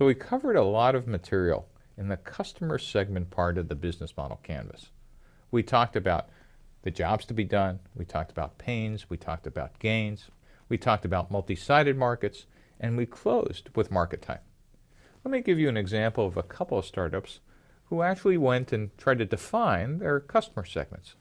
So we covered a lot of material in the customer segment part of the business model canvas. We talked about the jobs to be done, we talked about pains, we talked about gains, we talked about multi-sided markets, and we closed with market type. Let me give you an example of a couple of startups who actually went and tried to define their customer segments.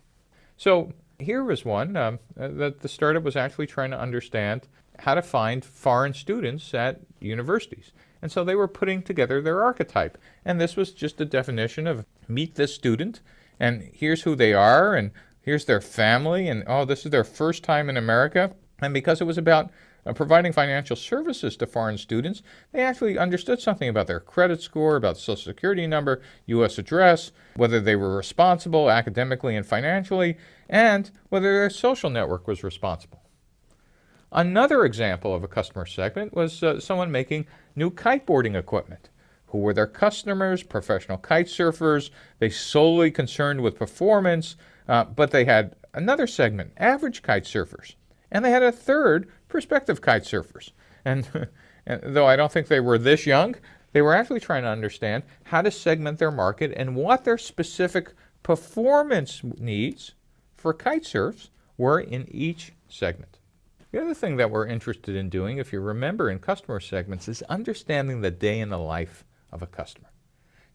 So here was one um, that the startup was actually trying to understand how to find foreign students at universities. And so they were putting together their archetype. And this was just a definition of meet this student, and here's who they are, and here's their family, and oh, this is their first time in America. And because it was about uh, providing financial services to foreign students, they actually understood something about their credit score, about social security number, U.S. address, whether they were responsible academically and financially, and whether their social network was responsible. Another example of a customer segment was uh, someone making new kiteboarding equipment. Who were their customers? Professional kite surfers. They solely concerned with performance, uh, but they had another segment, average kite surfers. And they had a third, prospective kite surfers. And, and though I don't think they were this young, they were actually trying to understand how to segment their market and what their specific performance needs for kite surfs were in each segment. The other thing that we're interested in doing, if you remember in customer segments, is understanding the day in the life of a customer.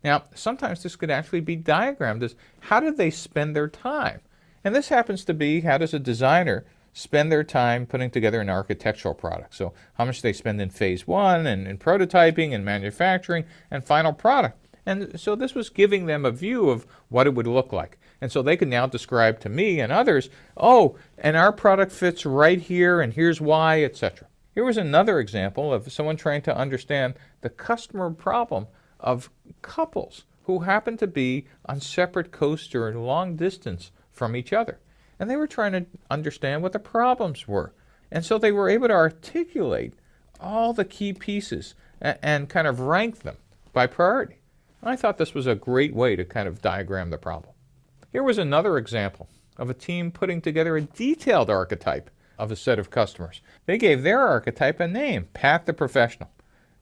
Now, sometimes this could actually be diagrammed as how do they spend their time? And this happens to be how does a designer spend their time putting together an architectural product. So how much do they spend in phase one and in prototyping and manufacturing and final product. And so this was giving them a view of what it would look like. And so they could now describe to me and others, oh, and our product fits right here and here's why, etc. Here was another example of someone trying to understand the customer problem of couples who happen to be on separate coasts or long distance from each other. And they were trying to understand what the problems were. And so they were able to articulate all the key pieces and, and kind of rank them by priority. I thought this was a great way to kind of diagram the problem. Here was another example of a team putting together a detailed archetype of a set of customers. They gave their archetype a name, Pat the Professional.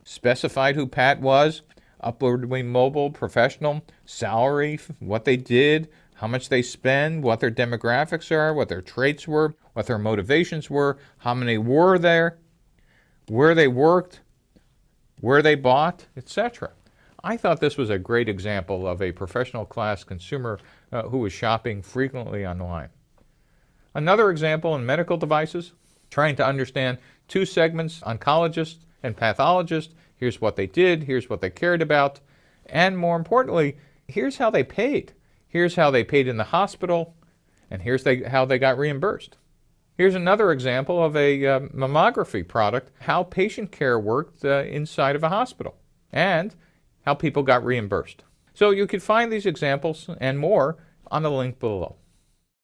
Specified who Pat was, upwardly mobile, professional, salary, what they did, how much they spend, what their demographics are, what their traits were, what their motivations were, how many were there, where they worked, where they bought, etc. I thought this was a great example of a professional class consumer uh, who was shopping frequently online. Another example in medical devices, trying to understand two segments, oncologist and pathologist. Here's what they did, here's what they cared about, and more importantly, here's how they paid. Here's how they paid in the hospital, and here's they, how they got reimbursed. Here's another example of a uh, mammography product, how patient care worked uh, inside of a hospital. And how people got reimbursed. So you can find these examples and more on the link below.